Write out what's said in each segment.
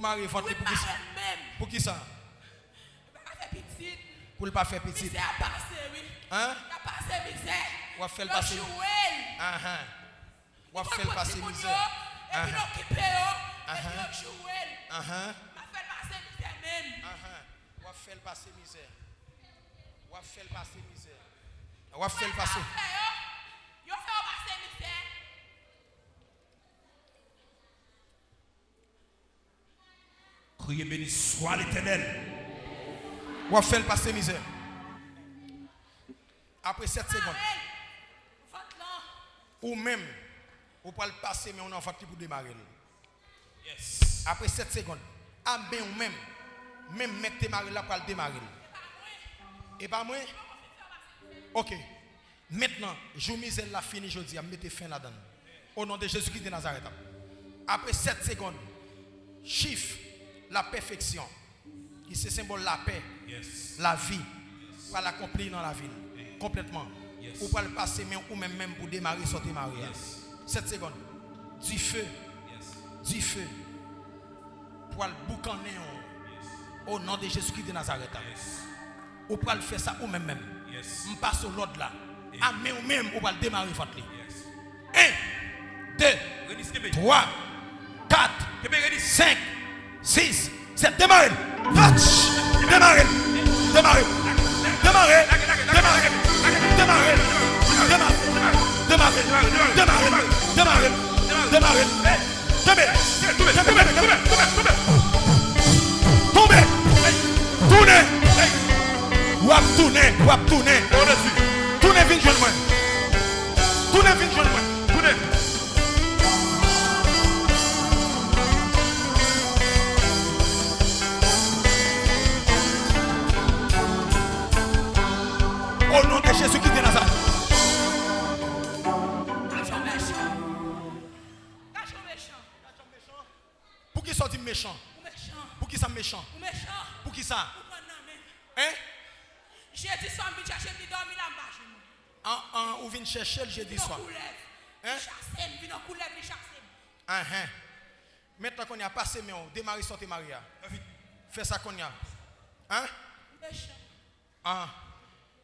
Pour pour qui ça? Pour qui ne pas hein? faire petit. À. Hein? Misère. Uh-huh. Uh-huh. Uh-huh. Faire passer. Ah ah. Faire passer. Et puis l'occuper. Ah ah. Faire faire passer. Criez béni soit l'éternel. Ou à faire passer misère. Après 7 secondes. Amen. Ou même, ou pas le passer, mais on en fait pour démarrer. Yes. Après 7 secondes. Ah ben ou même, même mettre démarrer là pour le démarrer. Et pas moi? Ok. Maintenant, je misère la fini, je dis, mettez fin là-dedans. Au nom de Jésus-Christ de Nazareth. Après 7 secondes, chiffre la perfection, qui c'est symbole la paix, Yes. la vie, pour l'accomplir dans la ville. Complètement. Ou pas le passer, mais ou même, même pour démarrer, sortir. Yes. 7 secondes. Du feu, du feu. Pour le boucaner au nom de Jésus-Christ de Nazareth. Ou pas le faire ça ou même même. On passe au l'autre là. Ah, mais ou même, ou pas le démarrer, votre lit. Yes. 1, 2, Ready, skip it. 3, 4, Keep it ready. 5, 6, 7, démarrez. Démarrez. Démarrez. Démarrez. Démarrez. Démarrez. Démarrez. Démarrez. Démarrez. Démarrez. Tombez. Tombez. Tombez. Tombez. Tombez. Tournez. Wap tournez. Wap tournez. Tournez vite, jeune moi. Tournez vite, jeune moi. au nom de Jésus qui Nazareth. Pour qui méchant? Pour qui ça méchant? Pour qui ça? Hein? Jeudi soir, je chercher, je dormir là bas. Ou chercher le jeudi soir. Hein? Uh-huh. Maintenant qu'on y a passé, mais on démarre sortir Maria. Fais ça qu'on y a. Hein? Méchant. Ah.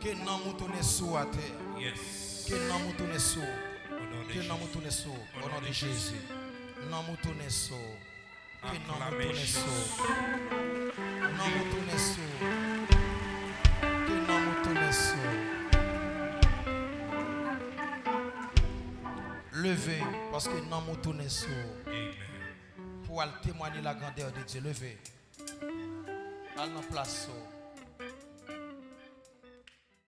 Que nan mou toune à terre. Que nan mou toune. Que nan mou toune. Au nom de Jésus. Nan mou toune. Que nan mou toune sou. Que nan mou toune. Levez parce que nan mou toune Pour témoigner la grandeur de Dieu. Levez. Allez en place.